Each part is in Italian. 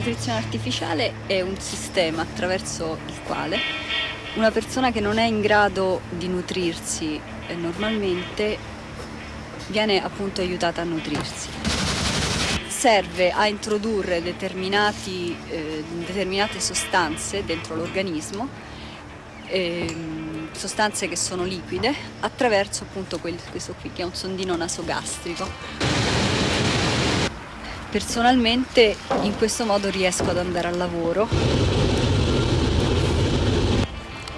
Nutrizione artificiale è un sistema attraverso il quale una persona che non è in grado di nutrirsi eh, normalmente viene appunto aiutata a nutrirsi. Serve a introdurre eh, determinate sostanze dentro l'organismo, eh, sostanze che sono liquide, attraverso appunto questo qui che è un sondino nasogastrico. Personalmente in questo modo riesco ad andare al lavoro.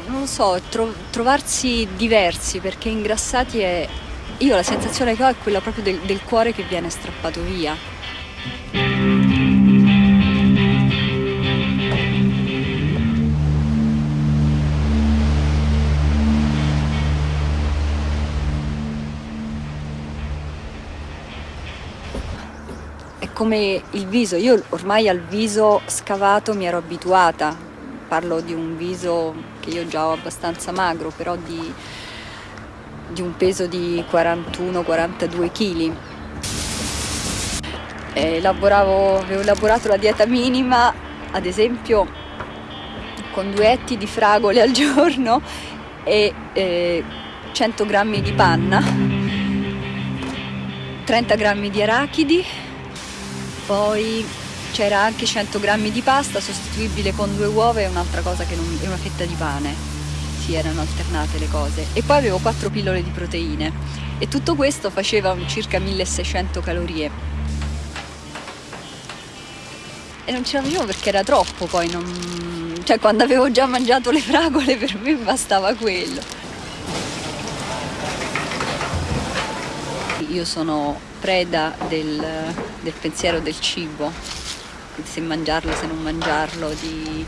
Non so, tro trovarsi diversi perché ingrassati è... Io la sensazione che ho è quella proprio del, del cuore che viene strappato via. Come il viso, io ormai al viso scavato mi ero abituata, parlo di un viso che io già ho abbastanza magro, però di, di un peso di 41-42 kg. Avevo elaborato la dieta minima, ad esempio con due etti di fragole al giorno e eh, 100 g di panna, 30 g di arachidi poi c'era anche 100 grammi di pasta sostituibile con due uova e un'altra cosa che non, e una fetta di pane. Si erano alternate le cose. E poi avevo 4 pillole di proteine. E tutto questo faceva circa 1600 calorie. E non ce la facevo perché era troppo poi non... cioè quando avevo già mangiato le fragole per me bastava quello io sono preda del, del pensiero del cibo, se mangiarlo, se non mangiarlo, di,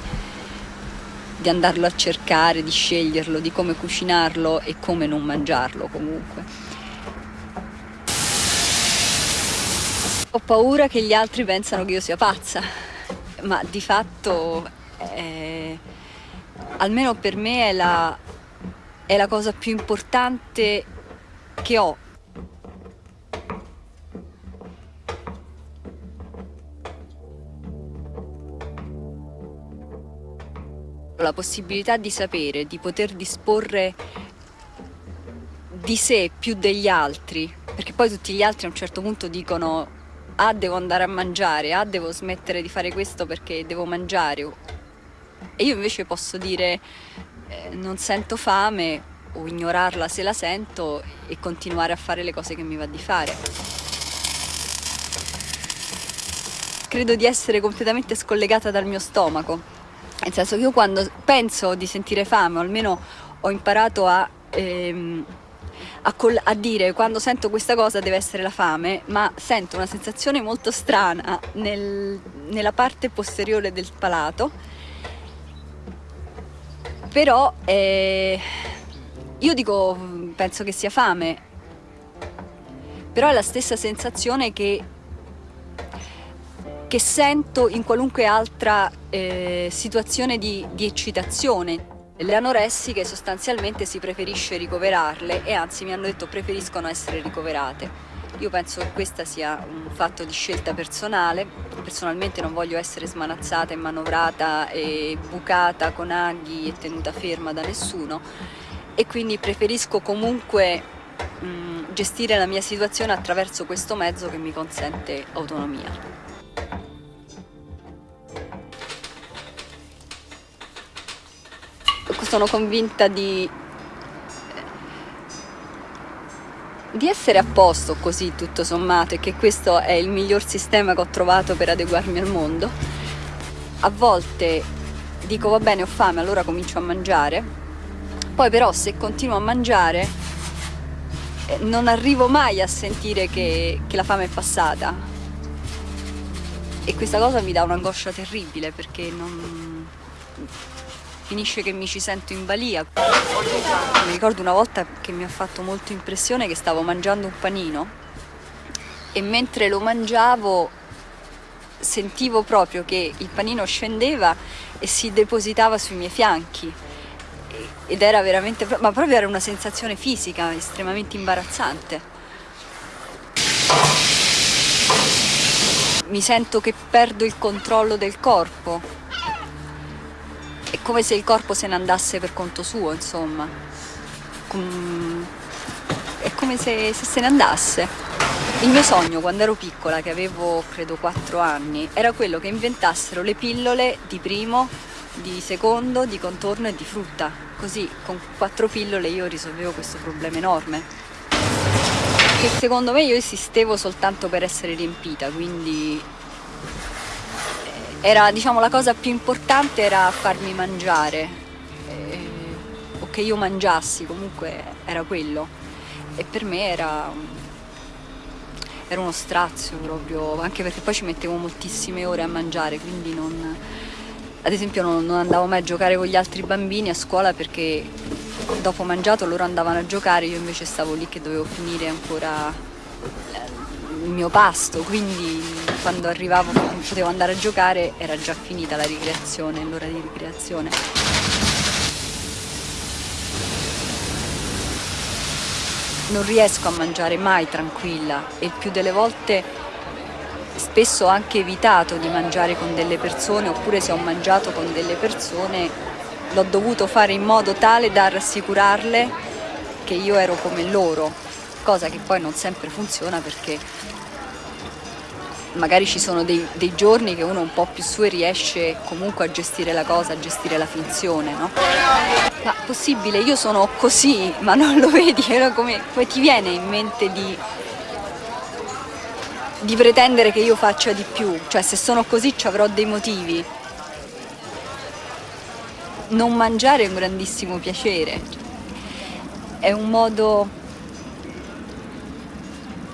di andarlo a cercare, di sceglierlo, di come cucinarlo e come non mangiarlo comunque. Ho paura che gli altri pensano che io sia pazza, ma di fatto, eh, almeno per me, è la, è la cosa più importante che ho la possibilità di sapere, di poter disporre di sé più degli altri, perché poi tutti gli altri a un certo punto dicono ah devo andare a mangiare, ah devo smettere di fare questo perché devo mangiare e io invece posso dire eh, non sento fame o ignorarla se la sento e continuare a fare le cose che mi va di fare. Credo di essere completamente scollegata dal mio stomaco nel senso che io quando penso di sentire fame, o almeno ho imparato a, ehm, a, a, dire quando sento questa cosa deve essere la fame, ma sento una sensazione molto strana nel, nella parte posteriore del palato, però eh, io dico, penso che sia fame, però è la stessa sensazione che che sento in qualunque altra eh, situazione di, di eccitazione. Le anoressiche sostanzialmente si preferisce ricoverarle e anzi mi hanno detto preferiscono essere ricoverate. Io penso che questo sia un fatto di scelta personale, personalmente non voglio essere smanazzata e manovrata e bucata con aghi e tenuta ferma da nessuno e quindi preferisco comunque mh, gestire la mia situazione attraverso questo mezzo che mi consente autonomia. Sono convinta di, di essere a posto così tutto sommato e che questo è il miglior sistema che ho trovato per adeguarmi al mondo. A volte dico va bene ho fame allora comincio a mangiare, poi però se continuo a mangiare eh, non arrivo mai a sentire che, che la fame è passata e questa cosa mi dà un'angoscia terribile perché non finisce che mi ci sento in balia. Mi ricordo una volta che mi ha fatto molto impressione che stavo mangiando un panino e mentre lo mangiavo sentivo proprio che il panino scendeva e si depositava sui miei fianchi ed era veramente, ma proprio era una sensazione fisica estremamente imbarazzante. mi sento che perdo il controllo del corpo. È come se il corpo se ne andasse per conto suo, insomma. È come se, se se ne andasse. Il mio sogno quando ero piccola, che avevo credo 4 anni, era quello che inventassero le pillole di primo, di secondo, di contorno e di frutta. Così con quattro pillole io risolvevo questo problema enorme. Che secondo me io esistevo soltanto per essere riempita, quindi era, diciamo, la cosa più importante era farmi mangiare, eh, o che io mangiassi, comunque era quello. E per me era, era uno strazio proprio, anche perché poi ci mettevo moltissime ore a mangiare, quindi non ad esempio non, non andavo mai a giocare con gli altri bambini a scuola perché dopo mangiato loro andavano a giocare, io invece stavo lì che dovevo finire ancora il mio pasto, quindi quando arrivavo potevo andare a giocare era già finita la ricreazione, l'ora di ricreazione. Non riesco a mangiare mai tranquilla e il più delle volte spesso ho anche evitato di mangiare con delle persone oppure se ho mangiato con delle persone l'ho dovuto fare in modo tale da rassicurarle che io ero come loro, cosa che poi non sempre funziona perché magari ci sono dei, dei giorni che uno un po' più su e riesce comunque a gestire la cosa, a gestire la finzione, no? Ma possibile, io sono così, ma non lo vedi, come, come ti viene in mente di di pretendere che io faccia di più, cioè se sono così ci avrò dei motivi. Non mangiare è un grandissimo piacere, è un modo,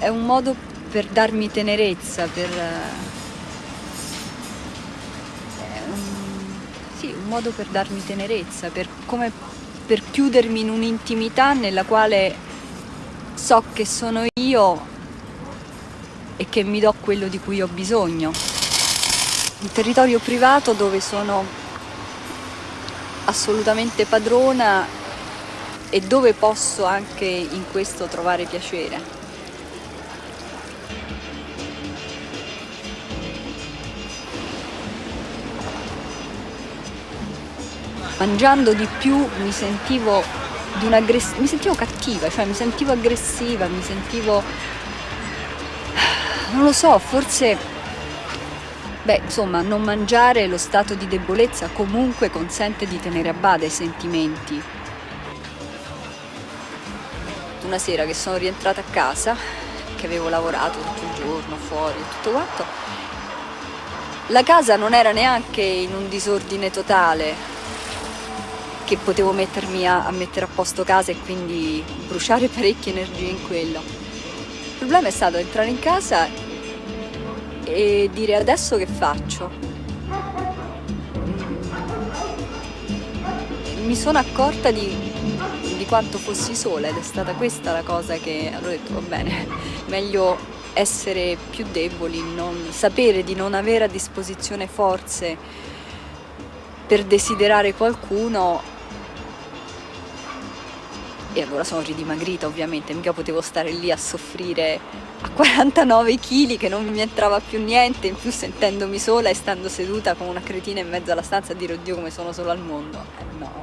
è un modo per darmi tenerezza, per... Un, sì, un modo per darmi tenerezza, per, come per chiudermi in un'intimità nella quale so che sono io e che mi do quello di cui ho bisogno. Un territorio privato dove sono assolutamente padrona e dove posso anche in questo trovare piacere. Mangiando di più mi sentivo, mi sentivo cattiva, cioè mi sentivo aggressiva, mi sentivo non lo so, forse, beh, insomma, non mangiare lo stato di debolezza comunque consente di tenere a bada i sentimenti. Una sera che sono rientrata a casa, che avevo lavorato tutto il giorno fuori e tutto quanto, la casa non era neanche in un disordine totale, che potevo mettermi a, a mettere a posto casa e quindi bruciare parecchie energie in quello. Il problema è stato entrare in casa e dire adesso che faccio? Mi sono accorta di, di quanto fossi sola ed è stata questa la cosa che allora ho detto va bene, meglio essere più deboli, non, sapere di non avere a disposizione forze per desiderare qualcuno e allora sono ridimagrita ovviamente, mica potevo stare lì a soffrire a 49 kg che non mi entrava più niente, in più sentendomi sola e stando seduta come una cretina in mezzo alla stanza a dire oddio come sono sola al mondo. Eh, no.